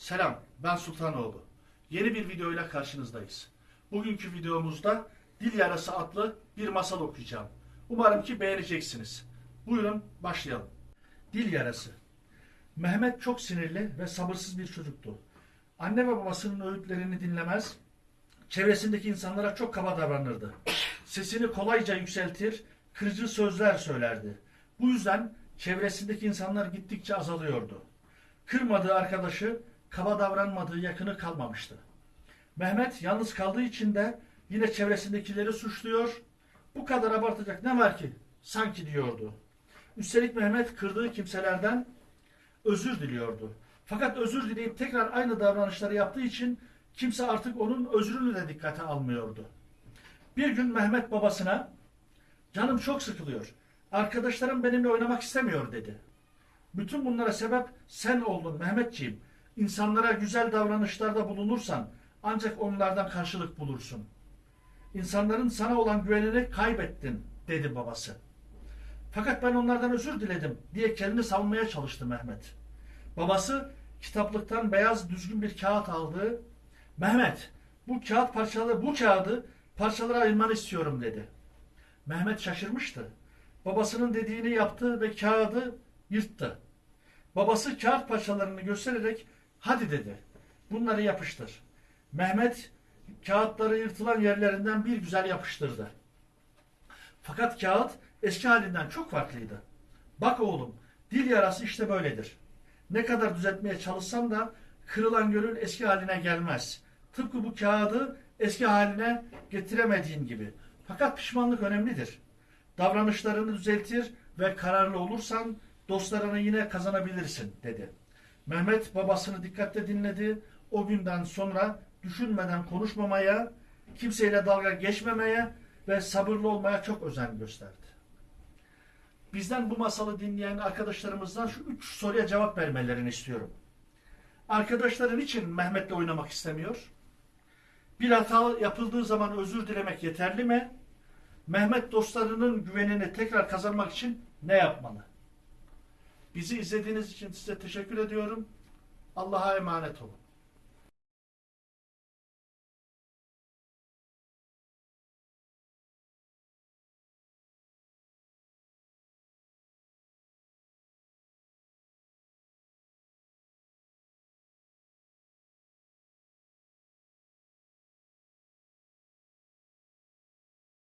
Selam, ben Sultanoğlu. Yeni bir videoyla karşınızdayız. Bugünkü videomuzda Dil Yarası adlı bir masal okuyacağım. Umarım ki beğeneceksiniz. Buyurun başlayalım. Dil Yarası Mehmet çok sinirli ve sabırsız bir çocuktu. Anne ve babasının öğütlerini dinlemez, çevresindeki insanlara çok kaba davranırdı. Sesini kolayca yükseltir, kırıcı sözler söylerdi. Bu yüzden çevresindeki insanlar gittikçe azalıyordu. Kırmadığı arkadaşı, kaba davranmadığı yakını kalmamıştı. Mehmet yalnız kaldığı için de yine çevresindekileri suçluyor. Bu kadar abartacak ne var ki? Sanki diyordu. Üstelik Mehmet kırdığı kimselerden özür diliyordu. Fakat özür dileyip tekrar aynı davranışları yaptığı için kimse artık onun özrünü de dikkate almıyordu. Bir gün Mehmet babasına canım çok sıkılıyor. Arkadaşlarım benimle oynamak istemiyor dedi. Bütün bunlara sebep sen oldun Mehmetciğim. İnsanlara güzel davranışlarda bulunursan ancak onlardan karşılık bulursun. İnsanların sana olan güvenini kaybettin dedi babası. Fakat ben onlardan özür diledim diye kendini savunmaya çalıştı Mehmet. Babası kitaplıktan beyaz düzgün bir kağıt aldı. Mehmet bu kağıt parçaları bu kağıdı parçalara ayırmanı istiyorum dedi. Mehmet şaşırmıştı. Babasının dediğini yaptı ve kağıdı yırttı. Babası kağıt parçalarını göstererek hadi dedi. Bunları yapıştır. Mehmet kağıtları yırtılan yerlerinden bir güzel yapıştırdı. Fakat kağıt eski halinden çok farklıydı. Bak oğlum, dil yarası işte böyledir. Ne kadar düzeltmeye çalışsam da kırılan gönül eski haline gelmez. Tıpkı bu kağıdı eski haline getiremediğin gibi. Fakat pişmanlık önemlidir. Davranışlarını düzeltir ve kararlı olursan dostlarını yine kazanabilirsin dedi. Mehmet babasını dikkatle dinledi. O günden sonra düşünmeden konuşmamaya, kimseyle dalga geçmemeye ve sabırlı olmaya çok özen gösterdi. Bizden bu masalı dinleyen arkadaşlarımızdan şu üç soruya cevap vermelerini istiyorum. Arkadaşların için Mehmet'le oynamak istemiyor? Bir hata yapıldığı zaman özür dilemek yeterli mi? Mehmet dostlarının güvenini tekrar kazanmak için ne yapmalı? Bizi izlediğiniz için size teşekkür ediyorum. Allah'a emanet olun.